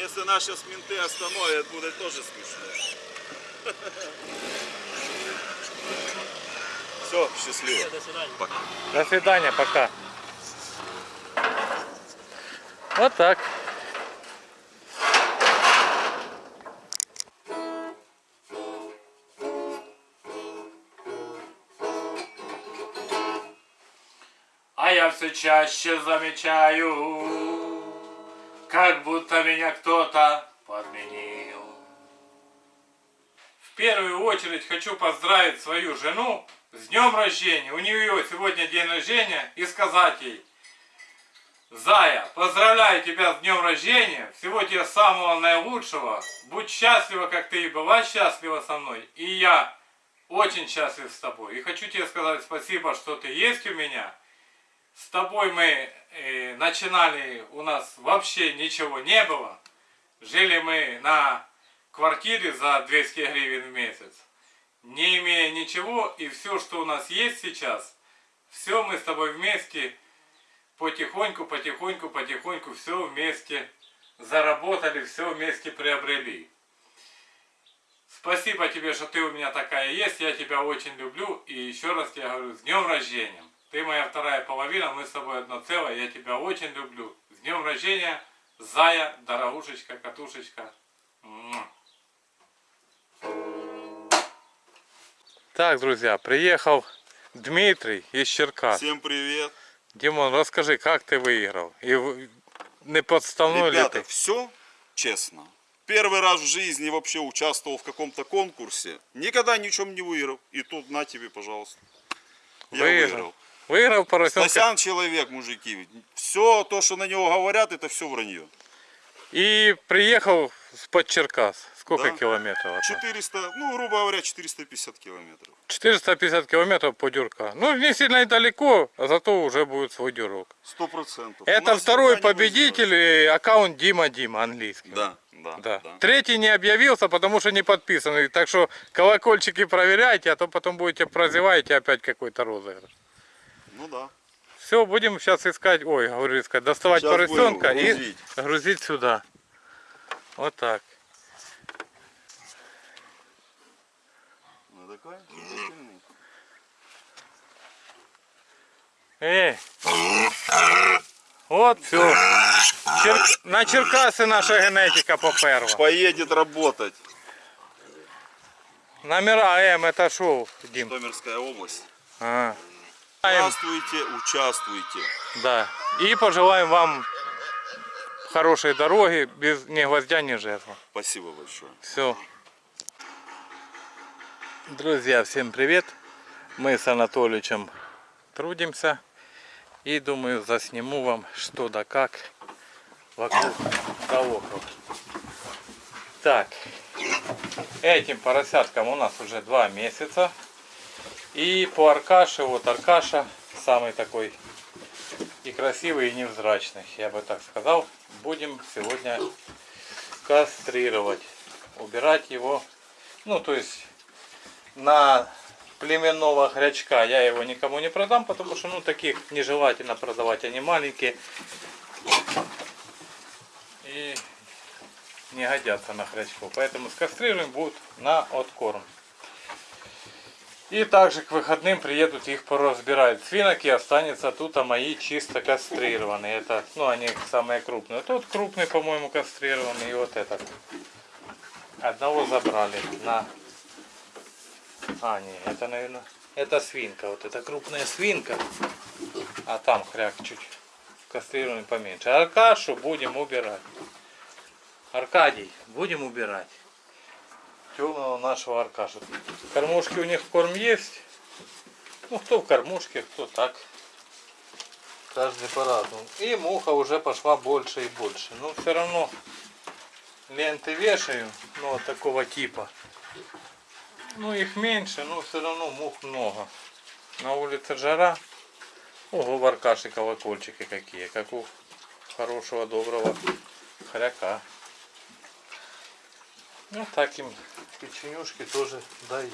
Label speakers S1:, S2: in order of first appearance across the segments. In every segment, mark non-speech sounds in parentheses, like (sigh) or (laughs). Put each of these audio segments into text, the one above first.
S1: Если нас сейчас менты остановят, будет тоже смешно. (laughs) Все, счастливо.
S2: До свидания.
S1: Пока.
S3: До свидания, пока. Вот так. А я все чаще замечаю, как будто меня кто-то подменил. В первую очередь хочу поздравить свою жену с днем рождения. У нее сегодня день рождения и сказать ей, Зая, поздравляю тебя с днем рождения. Всего тебе самого наилучшего. Будь счастлива, как ты и была счастлива со мной. И я очень счастлив с тобой. И хочу тебе сказать спасибо, что ты есть у меня. С тобой мы э, начинали, у нас вообще ничего не было. Жили мы на квартире за 200 гривен в месяц. Не имея ничего, и все, что у нас есть сейчас, все мы с тобой вместе потихоньку, потихоньку, потихоньку все вместе заработали, все вместе приобрели. Спасибо тебе, что ты у меня такая есть, я тебя очень люблю, и еще раз тебе говорю, с днем рождения. Ты моя вторая половина, мы с тобой одно целое, я тебя очень люблю. С днем рождения, Зая, дорогушечка, катушечка. Так, друзья, приехал Дмитрий из Черкас.
S1: Всем привет.
S3: Димон, расскажи, как ты выиграл? И не подставной ли
S1: Ребята,
S3: ты?
S1: все честно. Первый раз в жизни вообще участвовал в каком-то конкурсе. Никогда ни в чем не выиграл. И тут на тебе, пожалуйста. Я
S3: Выиграл.
S1: выиграл.
S3: Выиграл поросенка.
S1: Стасян человек, мужики. Все то, что на него говорят, это все вранье.
S3: И приехал с-под Черкас. Сколько
S1: Да.
S3: километров? нас?
S1: 400, ну, грубо говоря, 450 километров.
S3: 450 километров по дюрка. Ну, не сильно и далеко, а зато уже будет свой дюрок.
S1: Сто процентов.
S3: Это второй победитель, аккаунт Дима Дима английский.
S1: Да, да,
S3: Да.
S1: да.
S3: Третий не объявился, потому что не подписанный. Так что колокольчики проверяйте, а то потом будете прозеваете опять какой-то розыгрыш.
S1: Ну да.
S3: Все, будем сейчас искать, ой, говорю искать, доставать
S1: Щас
S3: поросенка и
S1: грузить.
S3: сюда. Вот так.
S1: Ну такой.
S3: Эй. Вот все. На Черкаси наша генетика поперла.
S1: Поедет работать.
S3: Номера М это шоу, Дим.
S1: Житомирская область.
S3: А.
S1: Участвуйте, участвуйте.
S3: Да. И пожелаем вам хорошей дороги, без ни гвоздя, ни жерла.
S1: Спасибо большое.
S3: Все. Друзья, всем привет. Мы с Анатоличем трудимся. И думаю, засниму вам что да как вокруг да около. Так, этим поросяткам у нас уже два месяца. И по Аркаше, вот Аркаша, самый такой и красивый, и невзрачный, я бы так сказал. Будем сегодня кастрировать, убирать его. Ну, то есть на племенного хрячка я его никому не продам, потому что ну таких нежелательно продавать, они маленькие и не годятся на хрячков. Поэтому скастрируем будут на откорм. И также к выходным приедут их поразбирать. Свинок и останется тут, а мои чисто кастрированные. Это, ну, они самые крупные. Тот крупный, по-моему, кастрированный. И вот этот. Одного забрали на... А, не, это, наверное, это свинка. Вот это крупная свинка. А там хряк чуть кастрированный поменьше. Аркашу будем убирать. Аркадий, будем убирать темного нашего Аркаша. Кормушки у них корм есть. Ну, кто в кормушке, кто так. Каждый по-разному. И муха уже пошла больше и больше. Но все равно ленты вешаю, ну, вот такого типа. Ну, их меньше, но все равно мух много. На улице жара. Ого, в колокольчики какие, как у хорошего доброго хряка. Ну, так им печенюшки тоже даем.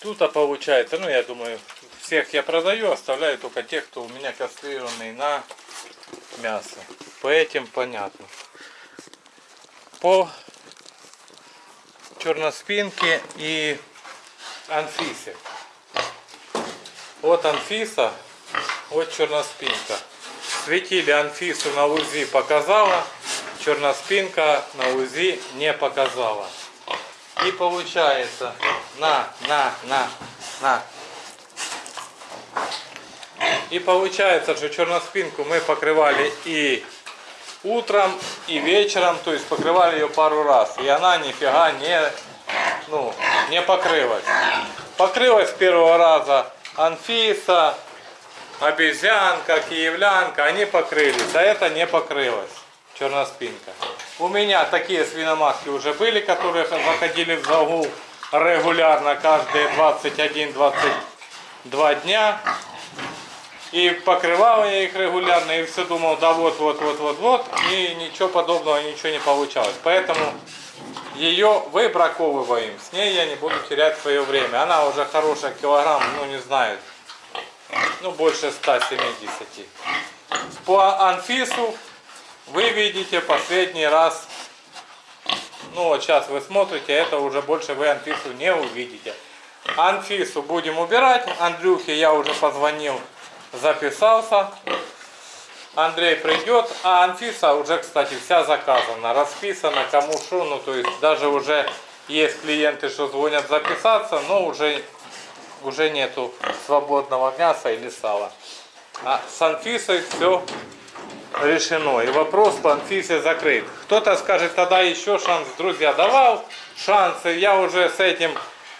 S3: Тут а получается, ну я думаю, всех я продаю, оставляю только тех, кто у меня кастрированный на мясо. По этим понятно. По черноспинке и Анфисе. Вот Анфиса, вот черноспинка. Светили Анфису на УЗИ показала, черноспинка на УЗИ не показала. И получается, на, на, на, на. И получается, что черноспинку мы покрывали и утром, и вечером, то есть покрывали ее пару раз. И она нифига не, ну, не покрылась. Покрылась с первого раза Анфиса, обезьянка, киевлянка, они покрылись, а это не покрылось, черноспинка. У меня такие свиноматки уже были, которые заходили в загул регулярно каждые 21-22 дня. И покрывал я их регулярно, и все думал, да вот, вот, вот, вот, вот, и ничего подобного, ничего не получалось. Поэтому ее выбраковываем, с ней я не буду терять свое время. Она уже хорошая килограмм, ну не знаю, ну больше 170. По Анфису вы видите последний раз, ну вот сейчас вы смотрите, это уже больше вы Анфису не увидите. Анфису будем убирать, Андрюхе я уже позвонил, записался. Андрей придет, а Анфиса уже, кстати, вся заказана, расписана, кому что, ну то есть даже уже есть клиенты, что звонят записаться, но уже, уже нету свободного мяса или сала. А с Анфисой все решено. И вопрос по Анфисе закрыт. Кто-то скажет, тогда еще шанс, друзья, давал шансы. Я уже с этим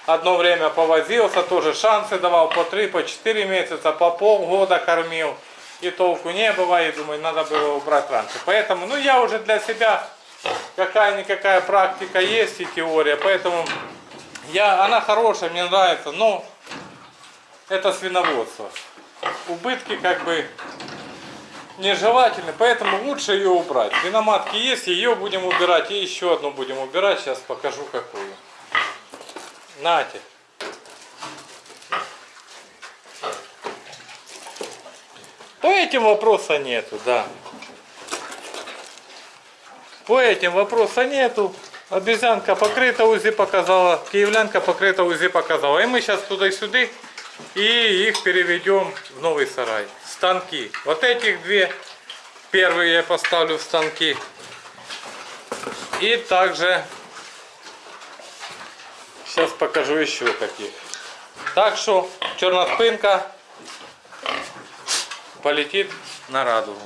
S3: одно время повозился, тоже шансы давал по 3, по 4 месяца, по полгода кормил. И толку не и думаю, надо было убрать раньше. Поэтому, ну я уже для себя, какая-никакая практика есть и теория, поэтому я, она хорошая, мне нравится, но это свиноводство. Убытки как бы нежелательны, поэтому лучше ее убрать. Свиноматки есть, ее будем убирать, и еще одну будем убирать, сейчас покажу какую. Нате. По этим вопроса нету, да. По этим вопроса нету. Обезьянка покрыта УЗИ показала, киевлянка покрыта УЗИ показала. И мы сейчас туда и их переведем в новый сарай. Станки. Вот этих две первые я поставлю в станки. И также сейчас покажу еще каких. Так что черноспинка полетит на радугу.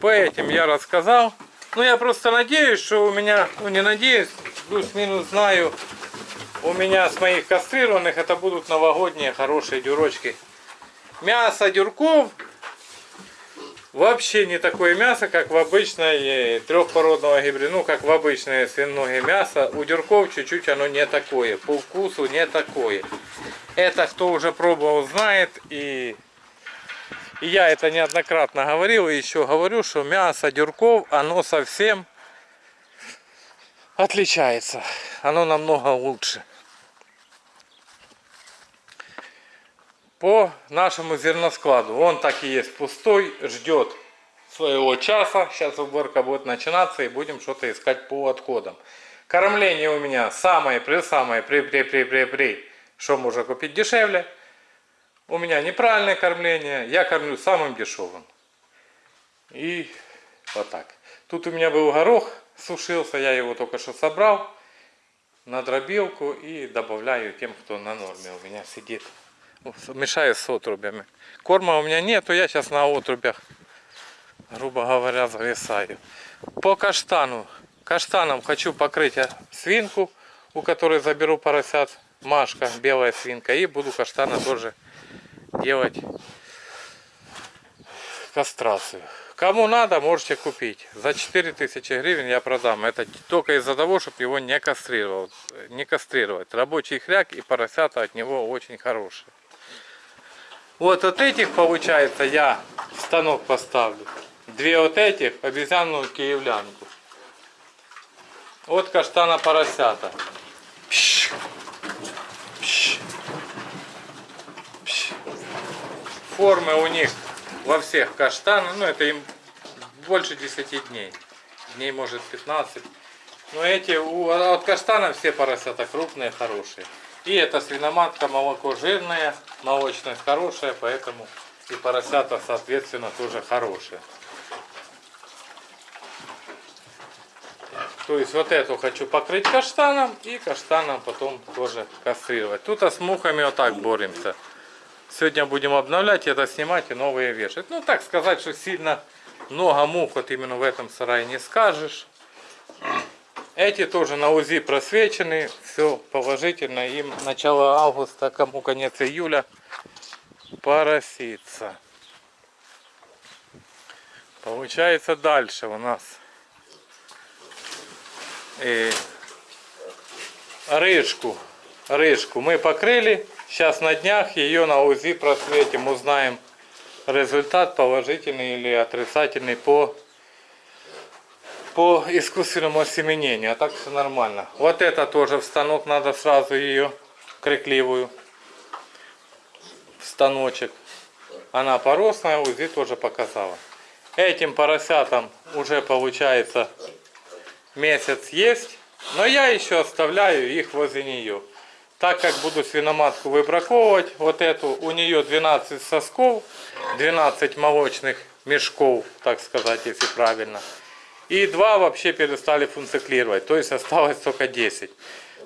S3: По этим я рассказал. Ну, я просто надеюсь, что у меня, ну, не надеюсь, плюс-минус знаю, у меня с моих кастрированных это будут новогодние хорошие дюрочки. Мясо дюрков вообще не такое мясо, как в обычной трехпородного гибрида, ну, как в обычное свиное мясо. У дюрков чуть-чуть оно не такое, по вкусу не такое. Это кто уже пробовал, знает и и я это неоднократно говорил и еще говорю, что мясо дюрков, оно совсем отличается. Оно намного лучше. По нашему зерноскладу. Он так и есть пустой, ждет своего часа. Сейчас уборка будет начинаться и будем что-то искать по отходам. Кормление у меня самое при самое при при при при при. Что можно купить дешевле? У меня неправильное кормление, я кормлю самым дешевым. И вот так. Тут у меня был горох, сушился, я его только что собрал на дробилку и добавляю тем, кто на норме у меня сидит. Мешаю с отрубями. Корма у меня нету, я сейчас на отрубях, грубо говоря, зависаю. По каштану. Каштаном хочу покрыть свинку, у которой заберу поросят. Машка, белая свинка. И буду каштана тоже делать кастрацию. Кому надо, можете купить. За 4000 гривен я продам. Это только из-за того, чтобы его не кастрировать. Не кастрировать. Рабочий хряк и поросята от него очень хорошие. Вот от этих, получается, я станок поставлю. Две вот этих, обезьянную киевлянку. От каштана поросята. Пш, пш, пш. Формы у них во всех каштаны, ну это им больше 10 дней, дней может 15. Но эти, у, от каштана все поросята крупные, хорошие. И эта свиноматка молоко жирное, молочность хорошая, поэтому и поросята соответственно тоже хорошие. То есть вот эту хочу покрыть каштаном и каштаном потом тоже кастрировать. Тут а с мухами вот так боремся. Сегодня будем обновлять это, снимать и новые вешать. Ну так сказать, что сильно много мух вот именно в этом сарае не скажешь. Эти тоже на УЗИ просвечены, все положительно. Им начало августа, кому конец июля пороситься. Получается дальше у нас э, рыжку. Рыжку мы покрыли. Сейчас на днях ее на УЗИ просветим, узнаем результат положительный или отрицательный по по искусственному осеменению, а так все нормально. Вот это тоже в станок, надо сразу ее крикливую в станочек. Она поросная, УЗИ тоже показала. Этим поросятам уже получается месяц есть, но я еще оставляю их возле нее. Так как буду свиноматку выбраковывать, вот эту, у нее 12 сосков, 12 молочных мешков, так сказать, если правильно. И два вообще перестали функционировать, то есть осталось только 10.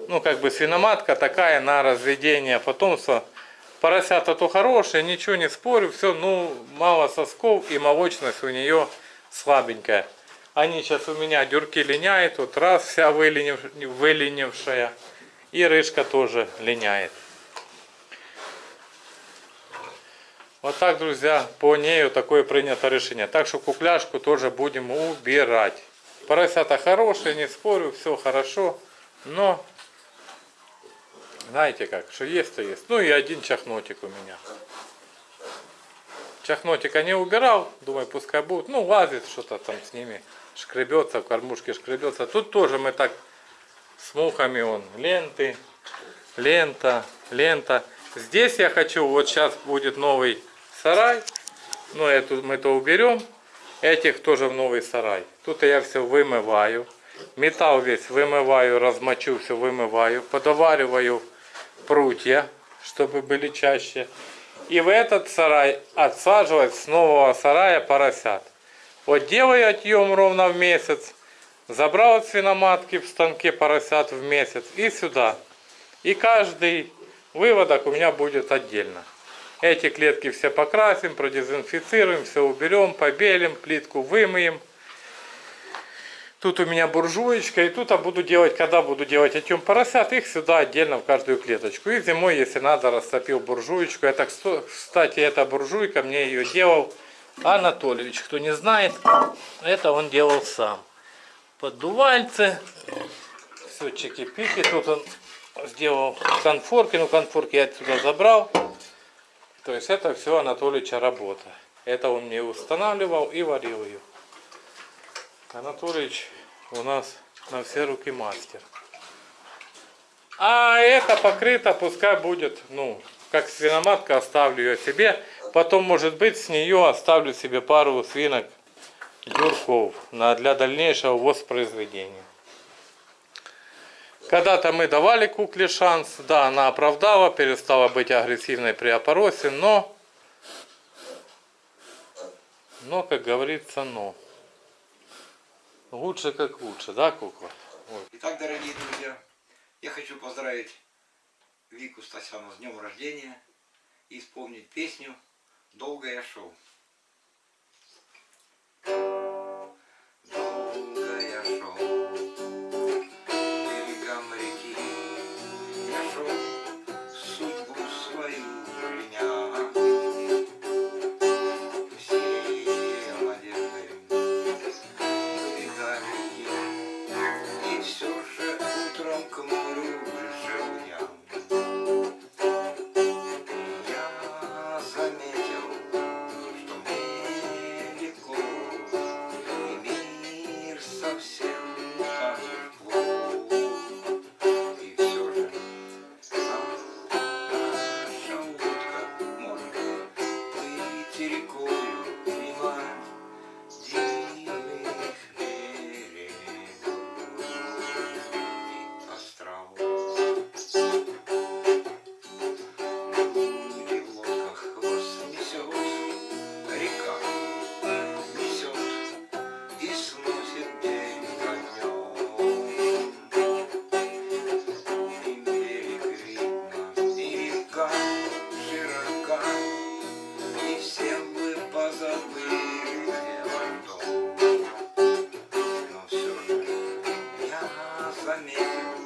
S3: Ну, как бы свиноматка такая на разведение потомства. Поросята то хорошие, ничего не спорю, все, ну, мало сосков и молочность у нее слабенькая. Они сейчас у меня дюрки линяют, вот раз вся выленив, выленившая. И рыжка тоже линяет. Вот так, друзья, по нею такое принято решение. Так что кукляшку тоже будем убирать. Поросята хорошие, не спорю, все хорошо. Но, знаете как, что есть, то есть. Ну и один чахнотик у меня. Чахнотика не убирал, думаю, пускай будет. Ну, лазит что-то там с ними, шкребется, в кормушке шкребется. Тут тоже мы так с мухами, он, ленты, лента, лента. Здесь я хочу, вот сейчас будет новый сарай. Ну, эту мы то уберем. Этих тоже в новый сарай. Тут я все вымываю. Металл весь вымываю, размочу, все вымываю. Подовариваю прутья, чтобы были чаще. И в этот сарай отсаживать с нового сарая поросят. Вот делаю отъем ровно в месяц. Забрал от свиноматки в станке поросят в месяц и сюда. И каждый выводок у меня будет отдельно. Эти клетки все покрасим, продезинфицируем, все уберем, побелим, плитку вымоем. Тут у меня буржуечка, и тут я буду делать, когда буду делать отъем поросят, их сюда отдельно в каждую клеточку. И зимой, если надо, растопил буржуечку. Это, кстати, эта буржуйка, мне ее делал Анатольевич. Кто не знает, это он делал сам. Поддувальцы, все чики-пики. Тут он сделал конфорки, ну конфорки я отсюда забрал. То есть это все Анатолича работа. Это он мне устанавливал и варил ее. Анатолич у нас на все руки мастер. А это покрыто, пускай будет, ну, как свиноматка, оставлю ее себе. Потом, может быть, с нее оставлю себе пару свинок дюрков для дальнейшего воспроизведения. Когда-то мы давали кукле шанс, да, она оправдала, перестала быть агрессивной при опоросе, но, но, как говорится, но. Лучше как лучше, да, кукла? Ой.
S2: Итак, дорогие друзья, я хочу поздравить Вику Стасяну с днем рождения и исполнить песню «Долго я planeta.